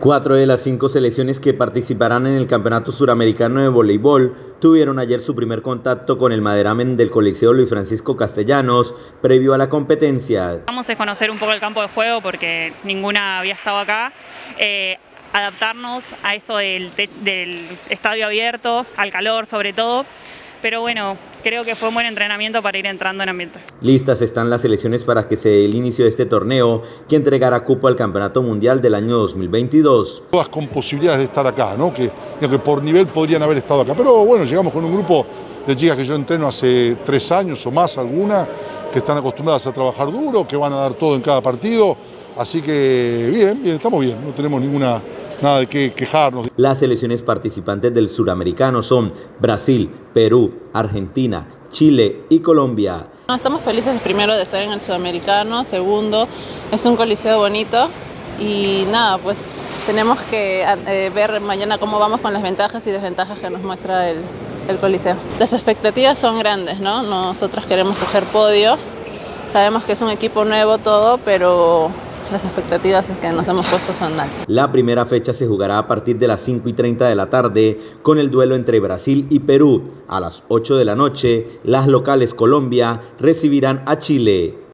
Cuatro de las cinco selecciones que participarán en el Campeonato Suramericano de Voleibol tuvieron ayer su primer contacto con el maderamen del Coliseo Luis Francisco Castellanos previo a la competencia. Vamos a conocer un poco el campo de juego porque ninguna había estado acá. Eh, adaptarnos a esto del, del estadio abierto, al calor sobre todo pero bueno, creo que fue un buen entrenamiento para ir entrando en ambiente. Listas están las selecciones para que se dé el inicio de este torneo que entregará cupo al Campeonato Mundial del año 2022. Todas con posibilidades de estar acá, ¿no? que, que por nivel podrían haber estado acá, pero bueno, llegamos con un grupo de chicas que yo entreno hace tres años o más, algunas, que están acostumbradas a trabajar duro, que van a dar todo en cada partido, así que bien, bien, estamos bien, no tenemos ninguna nada de qué quejarnos. Las selecciones participantes del suramericano son Brasil, Perú, Argentina, Chile y Colombia. Estamos felices primero de estar en el sudamericano, segundo, es un coliseo bonito y nada, pues tenemos que eh, ver mañana cómo vamos con las ventajas y desventajas que nos muestra el, el coliseo. Las expectativas son grandes, ¿no? Nosotros queremos coger podio, sabemos que es un equipo nuevo todo, pero las expectativas que nos hemos puesto son altas. La primera fecha se jugará a partir de las 5 y 30 de la tarde con el duelo entre Brasil y Perú. A las 8 de la noche, las locales Colombia recibirán a Chile.